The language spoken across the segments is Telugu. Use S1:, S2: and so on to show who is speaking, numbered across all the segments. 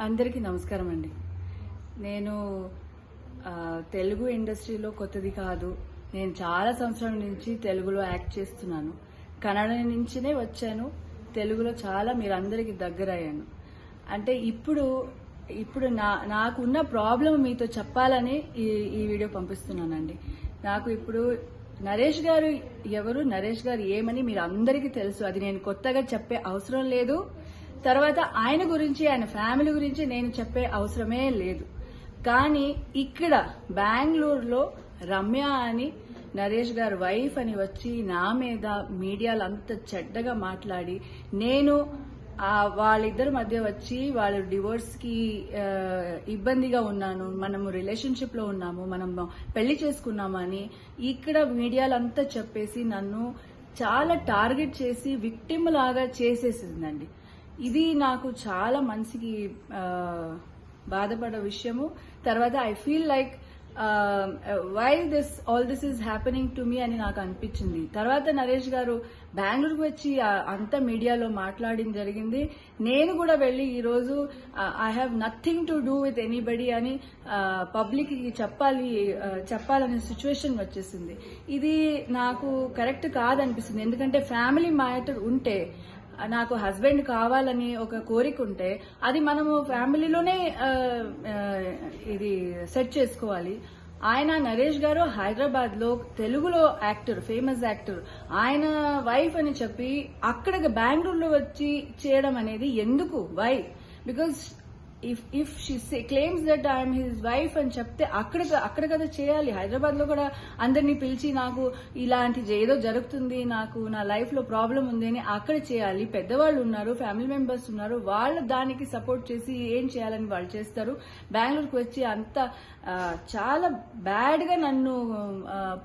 S1: అందరికీ నమస్కారం అండి. నేను తెలుగు ఇండస్ట్రీలో కొత్తది కాదు. నేను చాలా సంవత్సరాల నుంచి తెలుగులో యాక్ట్ చేస్తున్నాను. కన్నడ నుంచినే వచ్చాను. తెలుగులో చాలా మీరందరికీ అందరికీ దగ్గరయ్యాను అంటే ఇప్పుడు ఇప్పుడు నా నాకున్న ప్రాబ్లం మీతో చెప్పాలని ఈ ఈ వీడియో పంపిస్తున్నానండి. నాకు ఇప్పుడు నరేష్ గారు ఎవరు? నరేష్ గారు ఏమని మీరు అందరికీ తెలుసు. అది నేను కొత్తగా చెప్పే అవసరం లేదు. తర్వాత ఆయన గురించి ఆయన ఫ్యామిలీ గురించి నేను చెప్పే అవసరమే లేదు. కానీ ఇక్కడ బెంగళూరులో రమ్య అని నరేష్ గారు వైఫ్ అని వచ్చి నా మీద మీడియాలో అంత చెడ్డగా మాట్లాడి నేను వాళ్ళిద్దరి మధ్య వచ్చి వాళ్ళు డివోర్స్కి ఇబ్బందిగా ఉన్నాను మనము రిలేషన్షిప్లో ఉన్నాము మనం పెళ్ళి చేసుకున్నామని ఇక్కడ మీడియాలో అంతా చెప్పేసి నన్ను చాలా టార్గెట్ చేసి విక్టిమ్ లాగా చేసేసిందండి. ఇది నాకు చాలా మనసుకి బాధపడ విషయము. తర్వాత I feel like why this all this is happening to me అని నాకు అనిపించింది. తర్వాత నరేష్ గారు బెంగళూరుకు వచ్చి అంత మీడియాలో మాట్లాడడం జరిగింది. నేను కూడా వెళ్ళి ఈరోజు I have nothing to do with anybody అని పబ్లిక్కి చెప్పాలి చెప్పాలనే సిచ్యువేషన్ వచ్చేసింది. ఇది నాకు కరెక్ట్ కాదనిపిస్తుంది. ఎందుకంటే ఫ్యామిలీ మ్యాటర్ ఉంటే నాకు హస్బెండ్ కావాలని ఒక కోరిక ఉంటే అది మనము ఫ్యామిలీలోనే ఇది సెట్ చేసుకోవాలి. ఆయన నరేష్ గారు హైదరాబాద్లో తెలుగులో యాక్టర్ ఫేమస్ యాక్టర్ ఆయన వైఫ్ అని చెప్పి అక్కడ బెంగళూరులో వచ్చి చేయడం అనేది ఎందుకు? Why because if if she claims that I'm his wife అని చెప్తే అక్కడ అక్కడ కదా చేయాలి. హైదరాబాద్లో కూడా అందరినీ పిలిచి నాకు ఇలాంటి ఏదో జరుగుతుంది నాకు నా లైఫ్లో ప్రాబ్లం ఉంది అని అక్కడ చేయాలి. పెద్దవాళ్ళు ఉన్నారు ఫ్యామిలీ మెంబర్స్ ఉన్నారు వాళ్ళు దానికి సపోర్ట్ చేసి ఏం చేయాలని వాళ్ళు చేస్తారు. బెంగళూరుకు వచ్చి అంత చాలా బ్యాడ్గా నన్ను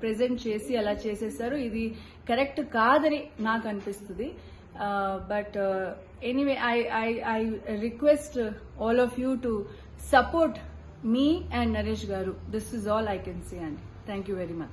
S1: ప్రెజెంట్ చేసి అలా చేసేసారు. ఇది కరెక్ట్ కాదని నాకు అనిపిస్తుంది. Uh, but uh, anyway, I, I, I request uh, all of you to support me and Naresh Garu. This is all I can say, and thank you very much.